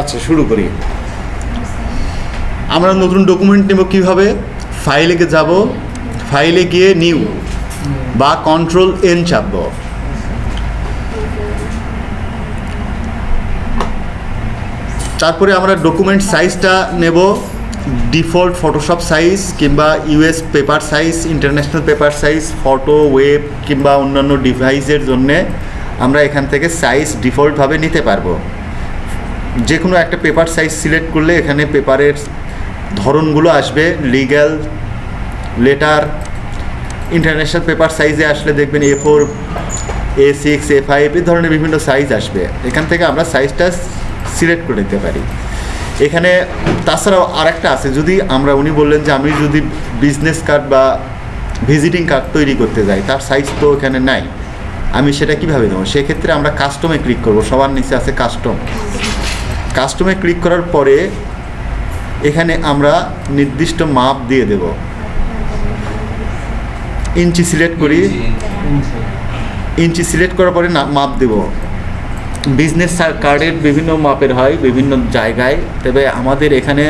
আচ্ছা শুরু করি। আমরা নতুন ডকুমেন্ট নেব কীভাবে? ফাইলে যাব ফাইলে গিয়ে নিউ বা কন্ট্রোল এন চাপব। তারপরে আমরা ডকুমেন্ট সাইজটা নেব ডিফল্ট ফটোশপ সাইজ কিংবা US paper size international paper size photo web কিংবা অন্যান্য ডিভাইসের জন্যে আমরা এখান থেকে সাইজ ডিফল্টভাবে নিতে পারব। যে কোনো একটা পেপার সাইজ সিলেক্ট করলে এখানে পেপারের ধরনগুলো আসবে লিগ্যাল লেটার ইন্টারন্যাশনাল পেপার সাইজে আসলে দেখবেন A four A six A five এই ধরনের বিভিন্ন সাইজ আসবে। এখান থেকে আমরা সাইজটা সিলেক্ট করে নিতে পারি। এখানে তাছাড়াও আরেকটা আছে, যদি আমরা, উনি বললেন যে আমি যদি বিজনেস কার্ড বা ভিজিটিং কার্ড তৈরি করতে যাই, তার সাইজ তো এখানে নাই, আমি সেটা কীভাবে দেবো সেক্ষেত্রে আমরা কাস্টমে ক্লিক করব, সবার নিচে আছে কাস্টম কাস্টমে ক্লিক করার পরে এখানে আমরা নির্দিষ্ট মাপ দিয়ে দেব। ইঞ্চি সিলেক্ট করি। ইঞ্চি সিলেক্ট করার পরে না মাপ দেব। বিজনেস কার্ডের বিভিন্ন মাপের হয় বিভিন্ন জায়গায়। তবে আমাদের এখানে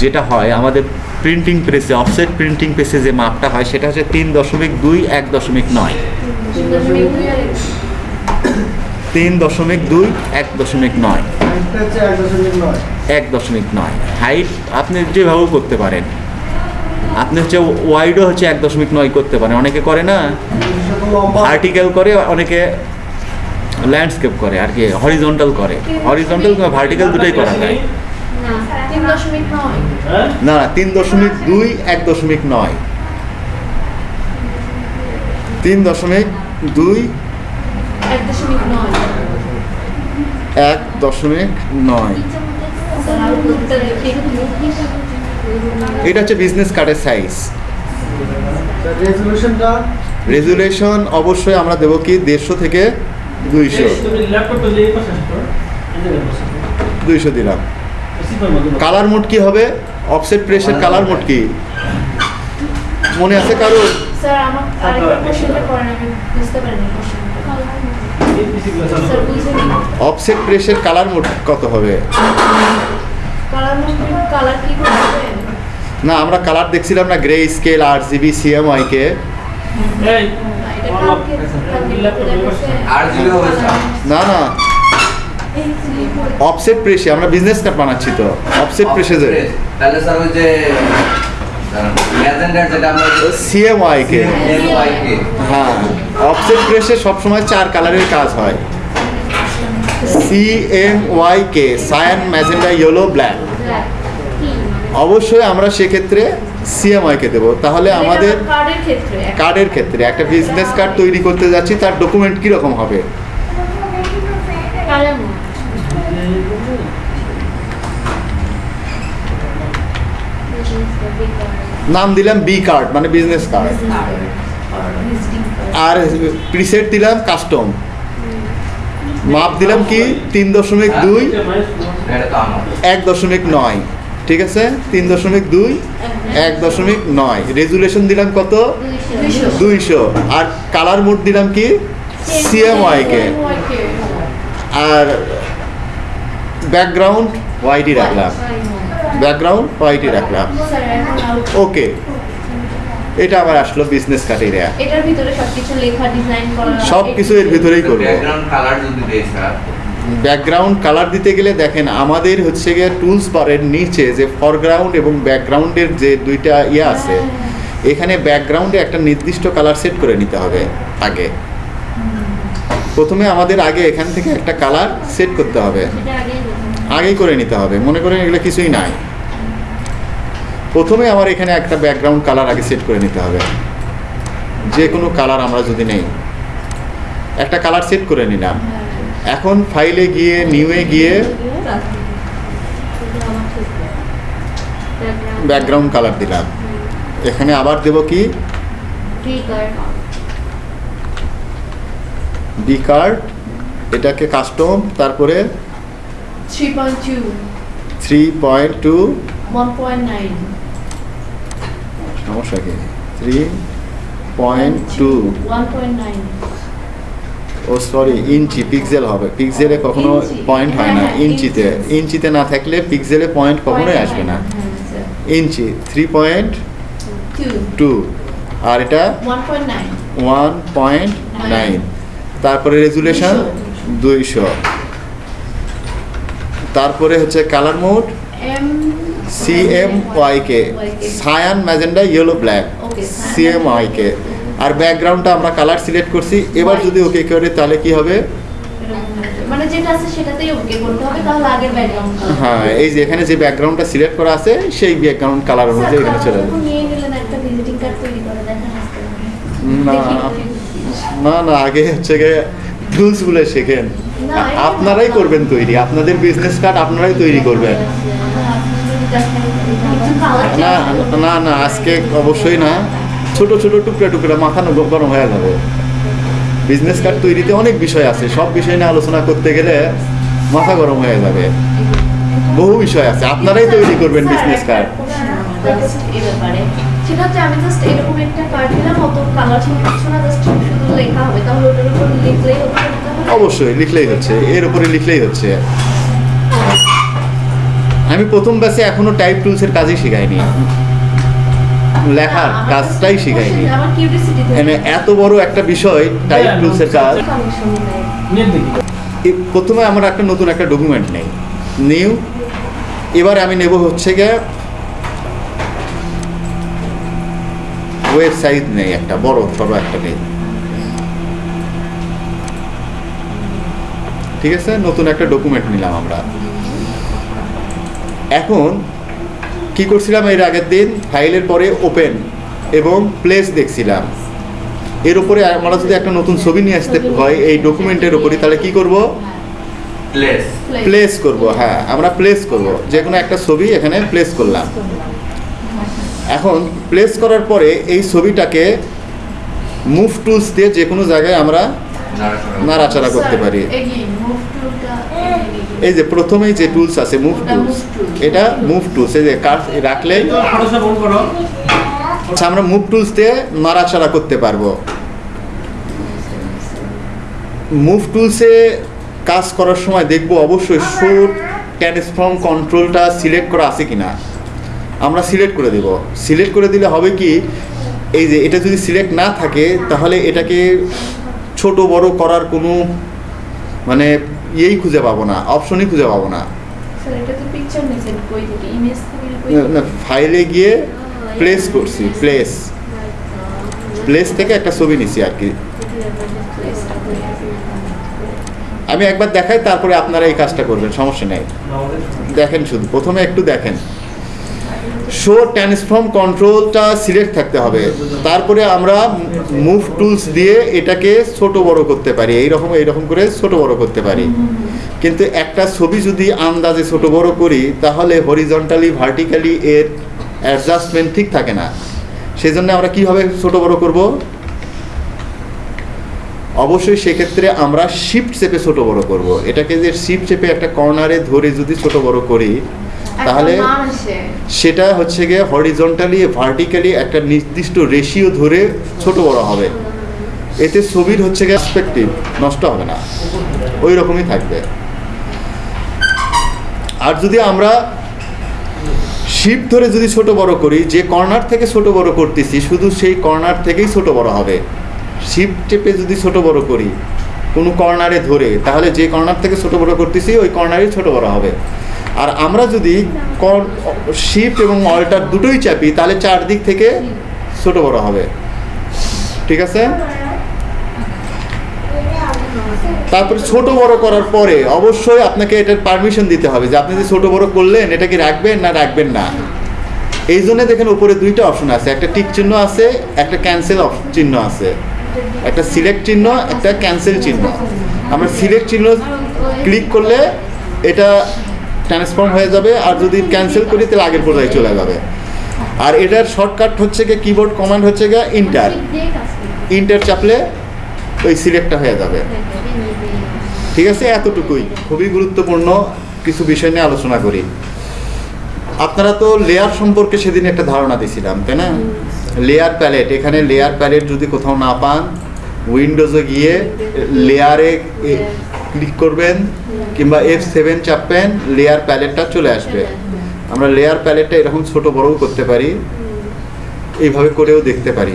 যেটা হয় আমাদের প্রিন্টিং প্রেসে অফসেট প্রিন্টিং প্রেসে যে মাপটা হয় সেটা হচ্ছে তিন দশমিক দুই এক দশমিক নয়। তিন দশমিক দুই এক দশমিক নয়। এক দশমিক নয়। হাইট আপনি যেভাবেও করতে পারেন। আপনি হচ্ছে ওয়াইডও হচ্ছে এক দশমিক নয় করতে পারেন। অনেকে করে না? ভার্টিক্যাল করে অনেকে ল্যান্ডস্কেপ করে আর কি হরিজন্টাল করে। হরিজন্টাল কিংবা ভার্টিক্যাল দুটোই করা যায়। না তিন দশমিক না না তিন দশমিক দুই এক দশমিক নয়। তিন দশমিক দুই এক দশমিক নয়। এক দশমিক নয়। এটা হচ্ছে বিজনেস কার্ডের সাইজ রেজুলেশন অবশ্যই আমরা দেবো কি? দেড়শো থেকে দুইশো। দুইশো দিলাম। কালার মোড কি হবে? অফসেট প্রেসের কালার মোড কি? মনে আছে কারোর? স্যার আমার আরেকটা কোশ্চেনটা করেন আমি বুঝতে পারিনি কোশ্চেনটা এই পিসিগুলো চালু স্যার করো। বুঝিনি অফসেট প্রেসের কালার মোড কত হবে? না আমরা কালার দেখছিলাম না গ্রে স্কেল আর জিবি সিএমআই কে না না অফসেট প্রেসে আমরা বিজনেস কার্ড বানাচ্ছি তো। অফসেট প্রেসে তাহলে স্যার ওই যে ম্যাজেন্ডার যেটা আমরা কে কে হ্যাঁ অফসেট প্রেসে সবসময় চার কালারের কাজ হয়। C M Y K cyan magenta yellow black অবশ্যই আমরা সেক্ষেত্রে সিএমআই কে দেবো। তাহলে আমাদের কার্ডের ক্ষেত্রে। একটা বিজনেস কার্ড তৈরি করতে যাচ্ছি তার ডকুমেন্ট কীরকম হবে কালার নাম দিলাম বি কার্ড মানে বিজনেস কার্ড আর প্রিসেট দিলাম কাস্টম মাপ দিলাম কি? তিন দশমিক দুই এক দশমিক নয়। ঠিক আছে? তিন দশমিক দুই এক দশমিক নয়। রেজুলেশন দিলাম কত? দুইশো। আর কালার মোড দিলাম কি? সিএমওয়াই কে আর ব্যাকগ্রাউন্ড হোয়াইটই রাখলাম। ব্যাকগ্রাউন্ড হোয়াইটই রাখলাম। ওকে এটা আবার আসলো বিজনেস ক্রাইটেরিয়া এটার ভিতরে সবকিছু লেখা ডিজাইন করা সব কিছু এর ভিতরেই করব। ব্যাকগ্রাউন্ড কালার যদি দেই স্যার ব্যাকগ্রাউন্ড কালার দিতে গেলে দেখেন আমাদের হচ্ছে গিয়ে টুলস বারের নিচে যে ফরগ্রাউন্ড এবং ব্যাকগ্রাউন্ডের যে দুইটা ইয়ে আছে এখানে ব্যাকগ্রাউন্ডে একটা নির্দিষ্ট কালার সেট করে নিতে হবে আগে। প্রথমে আমাদের আগে এখান থেকে একটা কালার সেট করতে হবে। আগেই করে নিতে হবে। মনে করেন এগুলো কিছুই নাই। প্রথমে আমার এখানে একটা ব্যাকগ্রাউন্ড কালার আগে সেট করে নিতে হবে। যে কোনো কালার আমরা যদি নেই একটা কালার সেট করে নিলাম। এখন ফাইলে গিয়ে নিউয়ে গিয়ে ব্যাকগ্রাউন্ড কালার দিলাম। এখানে আবার দেব কি? ডি কার্ড এটাকে কাস্টম তারপরে 3.2 থ্রি পয়েন্ট টু 1.9 সমস্যা কি? থ্রি পয়েন্ট টু ও সরি ইঞ্চি পিক্সেল হবে। পিক্সেলে কখনো পয়েন্ট হয় না। হ্যাঁ, হ্যাঁ, ইঞ্চিতে। ইঞ্চিতে না থাকলে পিক্সেলে পয়েন্ট কখনোই আসবে না। ইঞ্চি থ্রি পয়েন্ট টু আর এটা? ওয়ান পয়েন্ট নাইন তারপরে রেজুলেশন দুইশো। তারপরে হচ্ছে colour mode M CMYK cyan magenta yellow black Okay, CMYK আর ব্যাকগ্রাউন্ডটা আমরা কালার সিলেক্ট করছি। এবার যদি ওকে করে তাহলে কি হবে? মানে যেটা আছে সেটাতেই ওকে করতে হবে তাহলে আগের ব্যাকগ্রাউন্ড হ্যাঁ এই যে এখানে যে ব্যাকগ্রাউন্ডটা সিলেক্ট করা আছে সেই ব্যাকগ্রাউন্ড কালার অনুযায়ী এখানে চলে যাবে। নিয়ে নিলেন একটা ভিজিটিং কার্ড তৈরি করে দেখেন না না না আগে হচ্ছে গিয়ে শেখেন। এটা- আপনারাই করবেন তৈরি। আপনাদের বিজনেস কার্ড আপনারাই তৈরি করবেন। না না না আজকে অবশ্যই না। ছোট ছোট টুকরা টুকরা মাথা গরম হয়ে যাবে। বিজনেস কার্ড তৈরিতে অনেক বিষয় আছে। সব বিষয় নিয়ে আলোচনা করতে গেলে মাথা গরম হয়ে যাবে। বহু বিষয় আছে। আপনারাই তৈরি করবেন বিজনেস কার্ড সেটা আমি জাস্ট এরকম একটা কার্ড দিলাম অত কালার ছিল কিছু না জাস্ট শুধু লেখা হবে। তাহলে ওটার উপর লিখলেই হচ্ছে? অবশ্যই লিখলেই হচ্ছে। এর উপরে লিখলেই হচ্ছে। আমি প্রথম ব্যাচে এখনও টাইপ টুলসের কাজই শেখাইনি। লেখার কাজটাই শেখাইনি। মানে এত বড় একটা বিষয় টাইপ টুলসের কাজ। নেট প্রথমে আমার একটা নতুন একটা ডকুমেন্ট নেই। নিউ এবার আমি নেব হচ্ছে গিয়ে ওয়েবসাইট নেই একটা বড় সড়ো একটা নেই। ঠিক আছে? নতুন একটা ডকুমেন্ট নিলাম আমরা। এখন কি করছিলাম এর আগের দিন? ফাইলের পরে ওপেন এবং প্লেস দেখছিলাম। এর উপরে আমরা যদি একটা নতুন ছবি নিয়ে আসতে হয় এই ডকুমেন্টের উপরে তাহলে কি করব? প্লেস প্লেস করব হ্যাঁ আমরা প্লেস করব। যে কোনো একটা ছবি এখানে প্লেস করলাম। এখন প্লেস করার পরে এই ছবিটাকে মুভ টুলস দিয়ে যে কোনো জায়গায় আমরা নাড়াচাড়া করতে পারি। এই যে প্রথমেই যে টুলস আছে মুভ টুলস এটা মুভ টুলস এই যে কাট রাখলে এই তো ফটোশপ অন করো। আচ্ছা আমরা মুভ টুলস দিয়ে নাড়াচাড়া করতে পারব। মুভ টুলসে কাজ করার সময় দেখব অবশ্যই শুট ট্রান্সফর্ম কন্ট্রোলটা সিলেক্ট করা আছে কিনা। আমরা সিলেক্ট করে দেব। সিলেক্ট করে দিলে হবে কি এই যে এটা যদি সিলেক্ট না থাকে তাহলে এটাকে ছোট বড় করার কোনো মানে ইয়েই খুঁজে পাবো না অপশনই খুঁজে পাবো না। না, না ফাইলে গিয়ে প্লেস করছি প্লেস প্লেস থেকে একটা ছবি নিছি আর কি। আমি একবার দেখাই তারপরে আপনারা এই কাজটা করবেন সমস্যা নেই। দেখেন শুধু প্রথমে একটু দেখেন। শো ট্রান্সফর্ম কন্ট্রোলটা সিলেক্ট থাকতে হবে। তারপরে আমরা মুভ টুলস দিয়ে এটাকে ছোট বড় করতে পারি। এইরকম এইরকম করে ছোট বড় করতে পারি। কিন্তু একটা ছবি যদি আন্দাজে ছোট বড় করি, তাহলে হরিজন্টালি ভার্টিক্যালি এর অ্যাডজাস্টমেন্ট ঠিক থাকে না। সেই জন্য আমরা কীভাবে ছোট বড় করব? অবশ্যই সেক্ষেত্রে আমরা শিফট চেপে ছোট বড় করব। এটাকে যে শিফট চেপে একটা কর্নারে ধরে যদি ছোট বড় করি তাহলে সেটা হচ্ছে গিয়ে হরিজন্টালি ভার্টিক্যালি একটা নির্দিষ্ট রেশিও ধরে ছোট বড় হবে। এতে ছবির হচ্ছে গিয়ে পার্সপেক্টিভ নষ্ট হবে না। ওই রকমই থাকবে। আর যদি আমরা শিপ ধরে যদি ছোট বড় করি যে কর্নার থেকে ছোট বড় করতেছি শুধু সেই কর্নার থেকেই ছোট বড় হবে। শিপ টেপে যদি ছোট বড় করি কোনো কর্নারে ধরে তাহলে যে কর্নার থেকে ছোট বড় করতেছি ওই কর্নারেই ছোট বড় হবে। আর আমরা যদি শিফট এবং অল্টার দুটোই চাপি, তাহলে চারদিক থেকে ছোট বড় হবে। ঠিক আছে? তারপরে ছোট বড় করার পরে অবশ্যই আপনাকে এটার পারমিশন দিতে হবে যে আপনি যে ছোট বড় করলেন, এটা কি রাখবেন না রাখবেন না? এই জন্য দেখেন উপরে দুইটা অপশন আছে, একটা টিক চিহ্ন আছে, একটা ক্যান্সেল চিহ্ন আছে। একটা সিলেক্ট চিহ্ন, একটা ক্যান্সেল চিহ্ন। আমরা সিলেক্ট চিহ্ন ক্লিক করলে এটা ট্রান্সফর্ম হয়ে যাবে আর যদি ক্যান্সেল করি তাহলে আগের পর্যায়ে চলে যাবে। আর এটার শর্টকাট হচ্ছে গিয়ে কিবোর্ড কমান্ড হচ্ছে গিয়ে ইন্টার ইন্টার চাপলে ওই সিলেক্টটা হয়ে যাবে। ঠিক আছে? এতটুকুই। খুবই গুরুত্বপূর্ণ কিছু বিষয় নিয়ে আলোচনা করি। আপনারা তো লেয়ার সম্পর্কে সেদিন একটা ধারণা দিয়েছিলাম তাই না? লেয়ার প্যালেট এখানে লেয়ার প্যালেট যদি কোথাও না পান উইন্ডোজে গিয়ে লেয়ারে ক্লিক করবেন কিংবা এফ সেভেন চাপবেন লেয়ার প্যালেটটা চলে আসবে। আমরা লেয়ার প্যালেটটা এরকম ছোট বড়ও করতে পারি। এইভাবে করেও দেখতে পারি।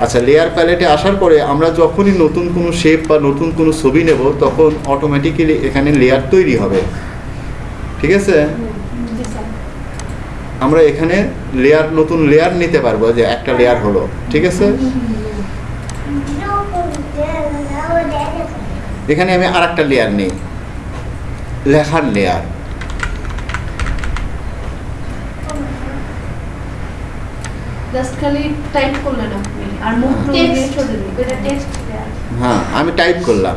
আচ্ছা লেয়ার প্যালেটে আসার পরে আমরা যখনই নতুন কোনো শেপ বা নতুন কোনো ছবি নেব তখন অটোমেটিক্যালি এখানে লেয়ার তৈরি হবে। ঠিক আছে? আমরা এখানে লেয়ার নতুন লেয়ার নিতে পারব যে একটা লেয়ার হলো। ঠিক আছে? এখানে আমি আর একটা লেয়ার নেই লেখার লেয়ার হ্যাঁ আমি টাইপ করলাম।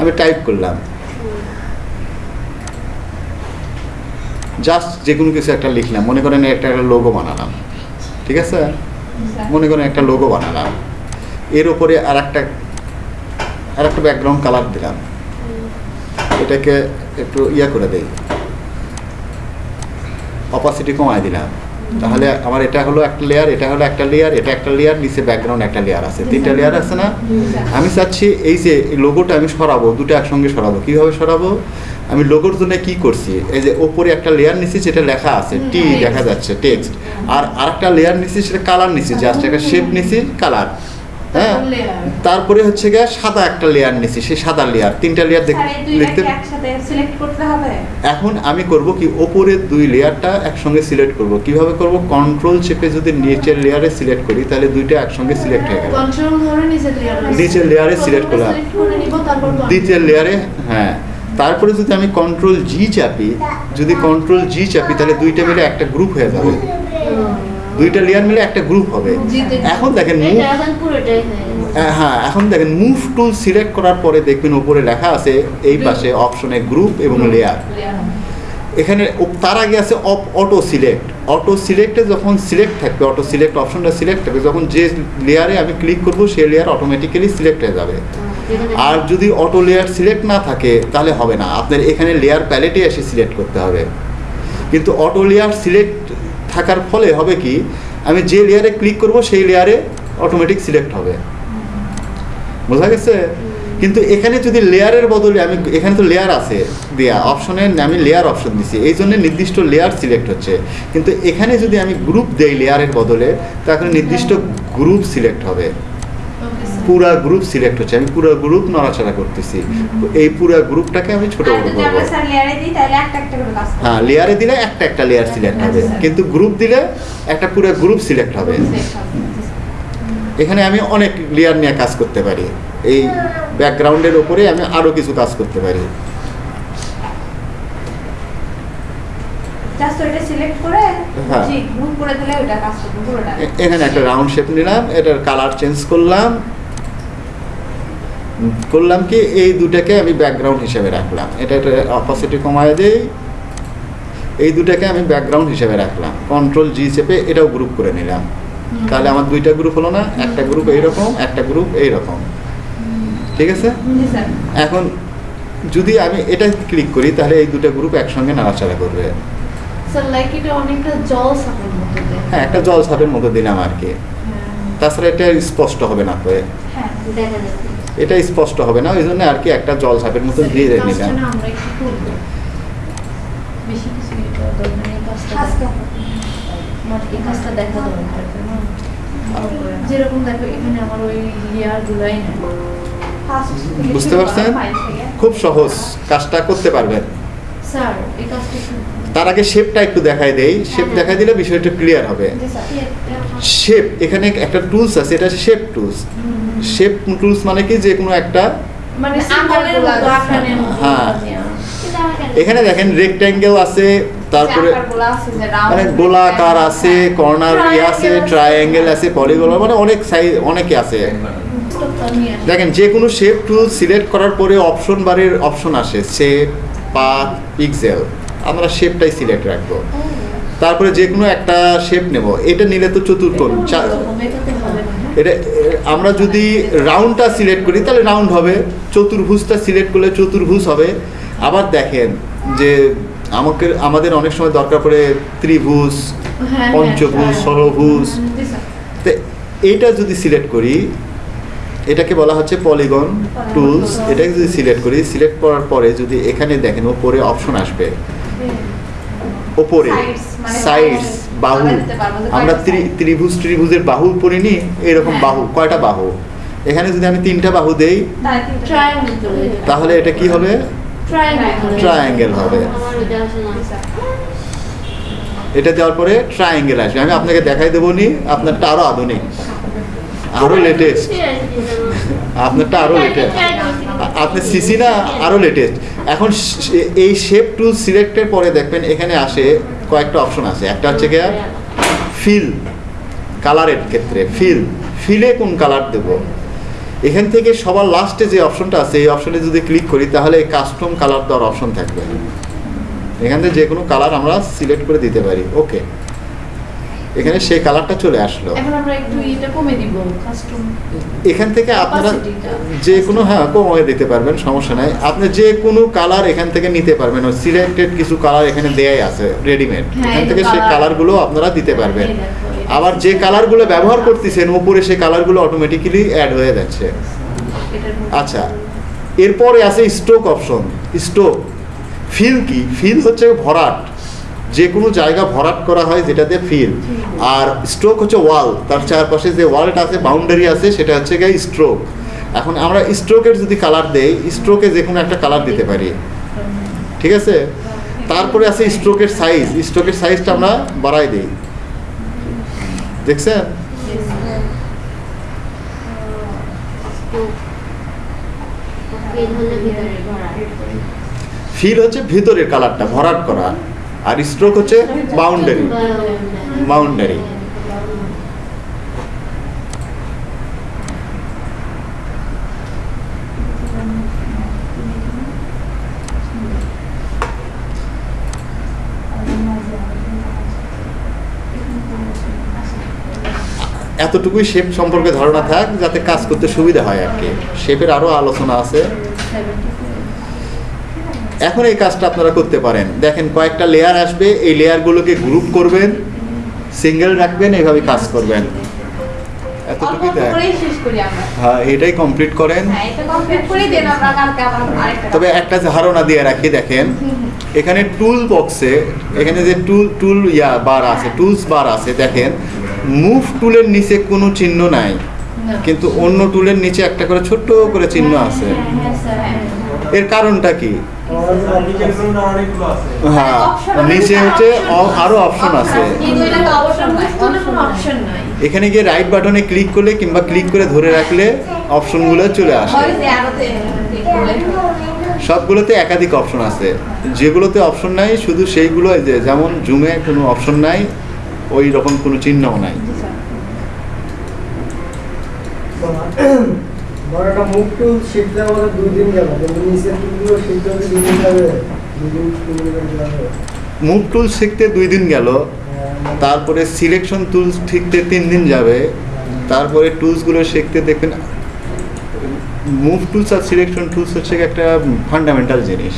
আমি টাইপ করলাম। জাস্ট যে কোনো কিছু একটা লিখলাম। মনে করেন একটা একটা লোগো বানালাম। ঠিক আছে? মনে করেন একটা লোগো বানালাম। এর উপরে আর একটা আর একটা ব্যাকগ্রাউন্ড কালার দিলাম। এটাকে একটু ইয়া করে দেই। অপাসিটি কমায় দিলাম। তাহলে আমার এটা হলো একটা লেয়ার এটা হলো একটা লেয়ার এটা একটা লেয়ার নিচে ব্যাকগ্রাউন্ড একটা লেয়ার আছে। তিনটা লেয়ার আছে না? আমি চাচ্ছি এই যে লোগোটা আমি সরাবো দুটো একসঙ্গে সরাবো। কীভাবে সরাবো? আমি লোগোর জন্য কি করছি? এই যে ওপরে একটা লেয়ার নিচ্ছি যেটা লেখা আছে টি দেখা যাচ্ছে টেক্সট আর আরেকটা লেয়ার নিচ্ছি সেটা কালার নিচ্ছি জাস্ট একটা শেপ নিচ্ছি কালার হ্যাঁ। তারপরে হচ্ছে গিয়ে সাদা একটা লেয়ার নিচ্ছি সেই সাদা লেয়ার তিনটা লেয়ার লিখতে একসাথে সিলেক্ট করতে হবে? এখন আমি করব কি ওপরের দুই লেয়ারটা একসঙ্গে সিলেক্ট করব। কীভাবে করব? কন্ট্রোল চেপে যদি নিচের লেয়ারে সিলেক্ট করি তাহলে দুইটা একসঙ্গে সিলেক্ট হয়ে গেল। কন্ট্রোল ধরে নিচের লেয়ারে করলাম। সিলেক্ট করে নিব তারপর দ্বিতীয় লেয়ারে হ্যাঁ। তারপরে যদি আমি কন্ট্রোল জি চাপি যদি কন্ট্রোল জি চাপি তাহলে দুইটা মিলে একটা গ্রুপ হয়ে যাবে। দুইটা লেয়ার মিলে একটা গ্রুপ হবে। এখন দেখেন হয়ে। হ্যাঁ এখন দেখেন মুভ টুল সিলেক্ট করার পরে দেখবেন উপরে লেখা আছে এই পাশে অপশনে গ্রুপ এবং লেয়ার এখানে তার আগে আছে অটো সিলেক্ট অটো সিলেক্টে যখন সিলেক্ট থাকবে অটো সিলেক্ট অপশনটা সিলেক্ট থাকবে যখন যে লেয়ারে আমি ক্লিক করব সেই লেয়ার অটোমেটিক্যালি সিলেক্ট হয়ে যাবে। আর যদি অটো লেয়ার সিলেক্ট না থাকে তাহলে হবে না। আপনার এখানে লেয়ার প্যালেটে এসে সিলেক্ট করতে হবে। কিন্তু অটো লেয়ার সিলেক্ট থাকার ফলে হবে কি, আমি যে লেয়ারে ক্লিক করব, সেই লেয়ারে অটোমেটিক সিলেক্ট হবে। বোঝা গেছে? কিন্তু এখানে যদি লেয়ারের বদলে আমি, এখানে তো লেয়ার আছে দেয়া অপশনে আমি লেয়ার অপশন দিছি, এই জন্য নির্দিষ্ট লেয়ার সিলেক্ট হচ্ছে। কিন্তু এখানে যদি আমি গ্রুপ দেই লেয়ারের বদলে, তাহলে নির্দিষ্ট গ্রুপ সিলেক্ট হবে. পুরা গ্রুপ সিলেক্ট হচ্ছে। আমি পুরো গ্রুপ নড়াচড়া করতেছি। এই পুরা গ্রুপটাকে আমি ছোট বড় করব। আমরা স্যার লেয়ারে দিই তাহলে একটা একটা করে কাজ হ্যাঁ লেয়ারে দিলে একটা একটা লেয়ার সিলেক্ট হবে। আচ্ছা। কিন্তু গ্রুপ দিলে একটা পুরো গ্রুপ সিলেক্ট হবে। এখানে আমি অনেক লেয়ার নিয়ে কাজ করতে পারি। এই ব্যাকগ্রাউন্ডের ওপরে আমি আরও কিছু কাজ করতে পারি। হ্যাঁ। এখানে একটা রাউন্ড শেপ নিলাম এটার কালার চেঞ্জ করলাম। করলাম কি এই দুটাকে আমি ব্যাকগ্রাউন্ড হিসেবে রাখলাম। এটা এটা অপোসিটি কমায় দেই এই দুটাকে আমি ব্যাকগ্রাউন্ড হিসেবে রাখলাম। কন্ট্রোল জি চেপে এটাও গ্রুপ করে নিলাম। তাহলে আমার দুইটা গ্রুপ হলো না একটা গ্রুপ এইরকম একটা গ্রুপ এইরকম। ঠিক আছে? এখন যদি আমি এটা ক্লিক করি তাহলে এই দুটো গ্রুপ একসঙ্গে নাড়াচাড়া করবে। স্যার লাইক এটা অনেকটা জল সাপের মতো হ্যাঁ একটা জল ছাপের মতো দিলাম আর কি। তাছাড়া এটা স্পষ্ট হবে না তো। হ্যাঁ যাচ্ছে। এটা স্পষ্ট হবে না ওই জন্য আর কি একটা জল সাপের মতো দিয়ে এই কাজটা নিলাম বুঝতে পারছেন? খুব সহজ কাজটা করতে পারবেন। তার আগে শেপটা একটু দেখাই দেই। শেপ দেখাই দিলে বিষয়টা ক্লিয়ার হবে। শেপ এখানে একটা টুলস আছে এটা শেপ টুলস শেপ টুলস মানে কি? যে কোনো একটা মানে সিম্বলের মতো মতো আকারের মতো। হ্যাঁ। এখানে দেখেন রেক্ট্যাঙ্গেল আছে তারপরে মানে গোলাকার আছে কর্নার ইয়ে আছে ট্রায়াঙ্গেল আছে পলিগোলার মানে অনেক সাইজ অনেকে আছে। দেখেন যে কোনো শেপ টুল সিলেক্ট করার পরে অপশন বারের অপশন আসে শেপ পাথ পিক্সেল আমরা শেপটাই সিলেক্ট রাখব। তারপরে যে কোনো একটা শেপ নেব এটা নিলে তো চতুর্কোণ হ্যাঁ? এটা আমরা যদি রাউন্ডটা সিলেক্ট করি তাহলে রাউন্ড হবে। চতুর্ভুজটা সিলেক্ট করলে চতুর্ভুজ হবে। আবার দেখেন যে আমাকে আমাদের অনেক সময় দরকার পড়ে ত্রিভুজ হ্যাঁ, পঞ্চভুজ ষড়ভুজ তো এইটা যদি সিলেক্ট করি এটাকে বলা হচ্ছে পলিগন টুলস। এটাকে যদি সিলেক্ট করি সিলেক্ট করার পরে যদি এখানে দেখেন ওপরে অপশন আসবে। ওপরে। Sides, মানে সাইডস বাহু। আমরা ত্রিভুজ ত্রিভুজের বাহু পড়িনি এরকম হ্যাঁ। বাহু কয়টা বাহু? এখানে যদি আমি তিনটা বাহু দেই তাহলে এটা কি হবে? ট্রায়াঙ্গেল হবে। না। এটা দেওয়ার পরে ট্রায়াঙ্গেল আসবে। আমি আপনাকে দেখাই দেবো নি আপনারটা আরও আধুনিক। আরও লেটেস্ট আপনারটা আরও লেটেস্ট আপনি সিসি না আরও লেটেস্ট এখন এই শেপ টু সিলেক্টের পরে দেখবেন এখানে আসে কয়েকটা অপশন আছে। একটা হচ্ছে গিয়ে ফিল কালারের ক্ষেত্রে ফিল ফিলে কোন কালার দেব? এখান থেকে সবার লাস্টে যে অপশনটা আছে এই অপশনে যদি ক্লিক করি তাহলে কাস্টম কালার দেওয়ার অপশন থাকবে। এখান থেকে যে কোনো কালার আমরা সিলেক্ট করে দিতে পারি। ওকে এখানে সেই কালারটা চলে আসলো। এখন আমরা একটু এটা কমে দিব কাস্টম এখান থেকে আপনারা যে কোনো হ্যাঁ কমিয়ে দিতে পারবেন সমস্যা নাই। আপনি যে কোনো কালার এখান থেকে নিতে পারবেন সিলেক্টেড কিছু কালার এখানে দেয়াই আছে রেডিমেড হ্যাঁ, এখান থেকে সেই কালারগুলো আপনারা দিতে পারবেন। আবার যে কালারগুলো ব্যবহার করতেছেন উপরে সেই কালারগুলো অটোমেটিক্যালি অ্যাড হয়ে যাচ্ছে। আচ্ছা এরপরে আছে স্ট্রোক অপশন স্ট্রোক ফিল কি? ফিল হচ্ছে ভরাট। যে কোনো জায়গা ভরাট করা হয় যেটাতে ফিল আর স্ট্রোক হচ্ছে ওয়াল তার চারপাশে যে ওয়ালটা আছে বাউন্ডারি আছে সেটা হচ্ছে গিয়ে স্ট্রোক এখন আমরা স্ট্রোকের যদি কালার দেই স্ট্রোকে যে কোনো একটা কালার দিতে পারি। ঠিক আছে? তারপরে আছে স্ট্রোকের সাইজ স্ট্রোকের সাইজটা আমরা বাড়াই দিই। দেখছেন? ফিল হচ্ছে ভিতরের কালারটা ভরাট করা। আর স্ট্রোক হচ্ছে বাউন্ডারি বাউন্ডারি এতটুকুই শেপ সম্পর্কে ধারণা থাক, যাতে কাজ করতে সুবিধা হয় আর কি। শেপের আরও আলোচনা আছে। এখন এই কাজটা আপনারা করতে পারেন। দেখেন কয়েকটা লেয়ার আসবে। এই লেয়ারগুলোকে গ্রুপ করবেন সিঙ্গেল রাখবেন এইভাবে কাজ করবেন। এতটুকুই হ্যাঁ এটাই কমপ্লিট করেন। হ্যাঁ তবে একটা ধারণা দিয়ে রাখি দেখেন এখানে টুল বক্সে এখানে যে টুল টুল ইয়া বার আছে টুলস বার আছে দেখেন মুভ টুলের নিচে কোনো চিহ্ন নাই। কিন্তু অন্য টুলের নিচে একটা করে ছোট্ট করে চিহ্ন আছে। হ্যাঁ, হ্যাঁ। এর কারণটা কি? হ্যাঁ নিচে হচ্ছে অ- আরও অপশন আছে। এখানে গিয়ে রাইট বাটনে ক্লিক করলে কিংবা ক্লিক করে ধরে রাখলে অপশনগুলো চলে আসে। সবগুলোতে একাধিক অপশন আছে। যেগুলোতে অপশন নাই শুধু সেইগুলো যে যেমন জুমে কোনো অপশন নাই ওই রকম কোনো চিহ্নও নাই। একটা মুখ টুল শিখতে আমাদের দুই দিন গেল কিন্তু নিচের টুলগুলো শিখতে হলে দুই দিন যাবে দুই দিন তিন দিন যাবে। মুভ টুল শিখতে দুই দিন গেল তারপরে সিলেকশন টুলস শিখতে তিন দিন যাবে তারপরে টুলসগুলো শিখতে দেখবেন মুভ টুলস আর সিলেকশন টুলস হচ্ছে একটা ফান্ডামেন্টাল জিনিস।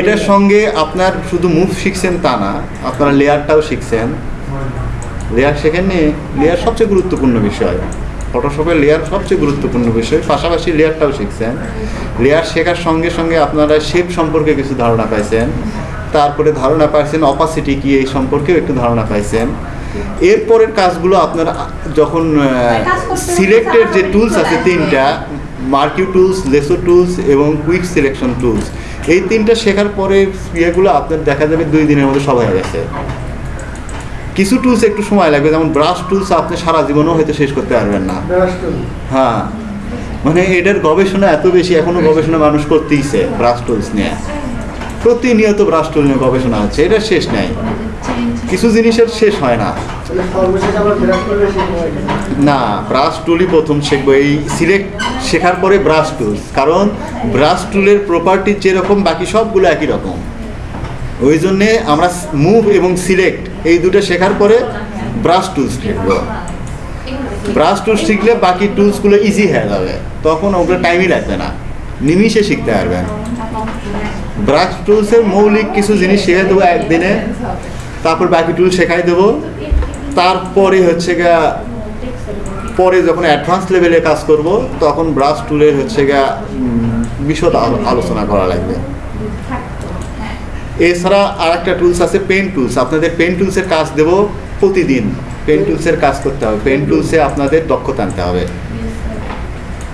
এটার সঙ্গে আপনার শুধু মুভ শিখছেন তা না আপনারা লেয়ারটাও শিখছেন। লেয়ার শেখেননি? লেয়ার সবচেয়ে গুরুত্বপূর্ণ বিষয়। ফটোশপের লেয়ার সবচেয়ে গুরুত্বপূর্ণ বিষয়। পাশাপাশি লেয়ারটাও শিখছেন। লেয়ার শেখার সঙ্গে সঙ্গে আপনারা শেপ সম্পর্কে কিছু ধারণা পাইছেন। তারপরে ধারণা পাইছেন অপাসিটি কি এই সম্পর্কেও একটু ধারণা পাইছেন। এরপরের কাজগুলো আপনারা যখন সিলেক্টেড যে টুলস আছে তিনটা মার্কিউ টুলস লেসো টুলস এবং কুইক সিলেকশন টুলস এই তিনটা শেখার পরে ইয়েগুলো আপনার দেখা যাবে দুই দিনের মধ্যে সবাই হয়ে গেছে। কিছু টুলস একটু সময় লাগবে যেমন ব্রাশ টুলস আপনি সারা জীবনও হয়তো শেষ করতে পারবেন না। হ্যাঁ। মানে এটার গবেষণা এত বেশি এখনও গবেষণা মানুষ করতেইছে ব্রাশ টুলস নিয়ে। প্রতিনিয়ত ব্রাশ টুল নিয়ে গবেষণা হচ্ছে এটা শেষ নেই। কিছু জিনিসের শেষ হয় না। না ব্রাশ টুলই প্রথম শিখব এই সিলেক্ট শেখার পরে ব্রাশ টুলস কারণ ব্রাশ টুলের প্রপার্টি যেরকম বাকি সবগুলো একই রকম। ওই জন্যে আমরা মুভ এবং সিলেক্ট এই দুটো শেখার পরে ব্রাশ টুলস শিখব। ব্রাশ টুলস শিখলে বাকি টুলসগুলো ইজি হয়ে যাবে। তখন ওগুলো টাইমই লাগবে না। নিমিষে শিখতে পারবেন ব্রাশ টুলসের মৌলিক কিছু জিনিস শিখে দেবো একদিনে। তারপর বাকি টুল শেখাই দেবো। তারপরে হচ্ছে গা পরে যখন অ্যাডভান্স লেভেলে কাজ করব, তখন ব্রাশ টুলের হচ্ছে গা বিশদ আলো- আলোচনা করা লাগবে। এছাড়া আর একটা টুলস আছে পেন টুলস আপনাদের পেন টুলসের কাজ দেব প্রতিদিন। পেন টুলসের কাজ করতে হবে। পেন টুলসে আপনাদের দক্ষতা আনতে হবে।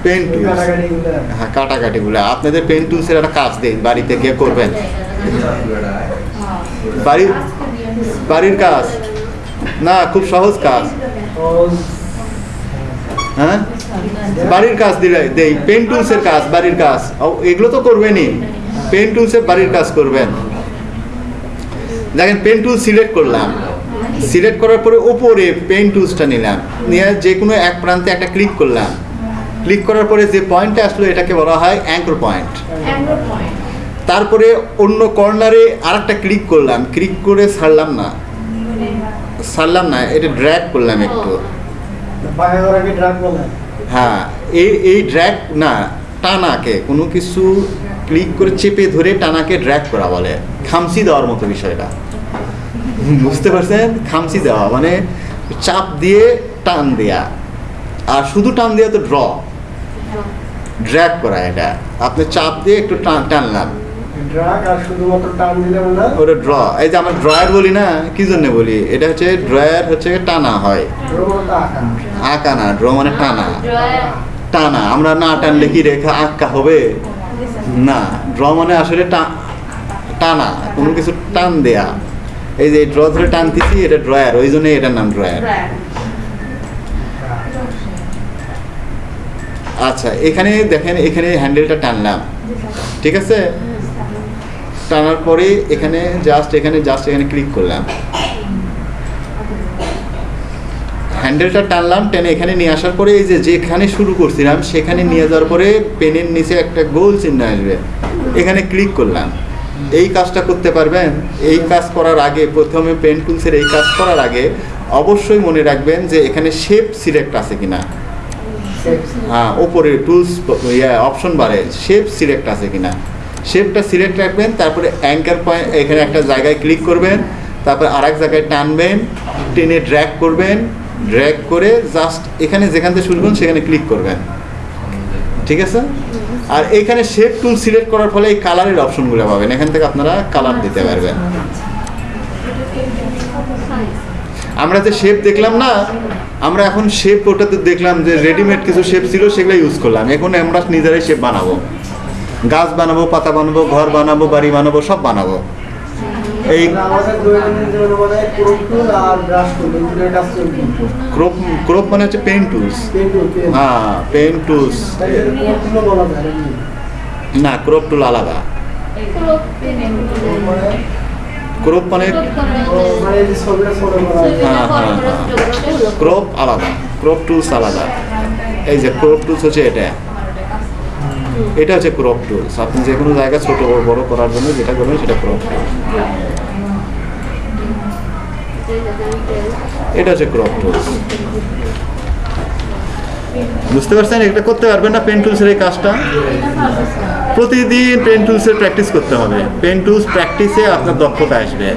পেন টুলস হ্যাঁ কাটাকাটিগুলো। আপনাদের পেন টুলসের একটা কাজ দেন, বাড়িতে গিয়ে করবেন। বাড়ির বাড়ির কাজ? না, খুব সহজ কাজ। হ্যাঁ? বাড়ির কাজ দিলে দেই। পেন টুলসের কাজ, বাড়ির কাজ। এগুলো তো করবেনই। পেন টুলসের বাড়ির কাজ করবেন। দেখেন পেন টুল সিলেক্ট করলাম। সিলেক্ট করার পরে ওপরে পেন টুলসটা নিলাম। নিয়ে যে কোনো এক প্রান্তে একটা ক্লিক করলাম। ক্লিক করার পরে যে পয়েন্টটা আসলো এটাকে বলা হয় অ্যাঙ্কর পয়েন্ট তারপরে অন্য কর্নারে আরেকটা ক্লিক করলাম। ক্লিক করে ছাড়লাম না। ছাড়লাম না এটা ড্র্যাগ করলাম একটু। হ্যাঁ এই এই ড্র্যাগ না টানাকে কোনো কিছু ক্লিক করে চেপে ধরে টানাকে ড্র্যাগ করা বলে। খামসি দেওয়ার মতো বিষয়টা। বুঝতে পারছেন? খামচি দেওয়া মানে চাপ দিয়ে টান দেয়া। আর শুধু টান দেওয়া তো ড্র ড্র্যাগ করা এটা। আপনি চাপ দিয়ে একটু টান টানলাম। ওটা ড্র এই যে আমরা ড্রয়ার বলি না কি জন্য বলি? এটা হচ্ছে ড্রয়ার হচ্ছে টানা হয়। আঁকা। না ড্র মানে টানা। টানা আমরা না টানলে কি রেখা আঁকা হবে? না ড্র মানে আসলে টানা কোনো কিছু টান দেয়া। এই যে ড্র ধরে টানতেছি এটা ড্রয়ার ওই জন্য এটার নাম ড্রয়ার আচ্ছা এখানে দেখেন এখানে হ্যান্ডেলটা টানলাম। ঠিক আছে? টানার পরে এখানে জাস্ট এখানে জাস্ট এখানে ক্লিক করলাম। হ্যান্ডেলটা টানলাম টেনে এখানে নিয়ে আসার পরে এই যে যেখানে শুরু করছিলাম সেখানে নিয়ে যাওয়ার পরে পেনের নিচে একটা গোল চিহ্ন আসবে। এখানে ক্লিক করলাম। এই কাজটা করতে পারবেন, এই কাজ করার আগে প্রথমে পেন টুলসের এই কাজ করার আগে অবশ্যই মনে রাখবেন যে এখানে শেপ সিলেক্ট আছে কিনা। হ্যাঁ ওপরে টুলস ইয়ে অপশন বারে শেপ সিলেক্ট আছে কিনা। শেপটা সিলেক্ট রাখবেন, তারপরে অ্যাঙ্কার পয়েন্ট এখানে একটা জায়গায় ক্লিক করবেন, তারপর আরেক জায়গায় টানবেন, টেনে ড্র্যাগ করবেন ড্র্যাগ করে জাস্ট এখানে যেখান থেকে শুরু করবেন, সেখানে ক্লিক করবেন। ঠিক আছে? আর এখানে শেপ টুল সিলেক্ট করার ফলে এই কালারের অপশনগুলো পাবেন। এখান থেকে আপনারা কালার দিতে পারবেন। আমরা যে শেপ দেখলাম না আমরা এখন শেপ ওটাতে দেখলাম যে রেডিমেড কিছু শেপ ছিল সেগুলো ইউজ করলাম। এখন আমরা নিজেরাই শেপ বানাবো। গাছ বানাবো পাতা বানাবো ঘর বানাবো বাড়ি বানাবো সব বানাবো। এই ক্রোপ ক্রোপ ক্রোপ মানে হচ্ছে পেন টুলস। হ্যাঁ পেন টুলস। ক্রোপ? না ক্রোপ টুল আলাদা। ক্রোপ মানে ও, মানে হয়। হ্যাঁ, হ্যাঁ। ক্রপ আলাদা ক্রপ টুলস আলাদা। এই যে ক্রপ টুলস হচ্ছে এটা। এটা হচ্ছে ক্রপ টুলস। আপনি যে কোনো জায়গায় ছোট বড় বড় করার জন্য যেটা করবেন সেটা ক্রপ এটা হচ্ছে ক্রপ টুলস বুঝতে পারছেন? এটা করতে পারবেন না পেন টুলসের এই কাজটা। প্রতিদিন পেন টুলসের প্র্যাকটিস করতে হবে। পেন টুলস প্র্যাকটিসে আপনার দক্ষতা আসবে।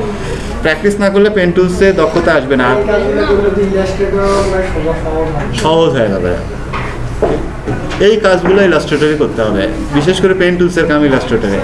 প্র্যাকটিস না করলে পেন টুলসে দক্ষতা আসবে না। সহজ হয়ে যাবে। এই কাজগুলো ইলাস্ট্রেটরে করতে হবে। বিশেষ করে পেন টুলসের কাম ইলাস্ট্রেটরে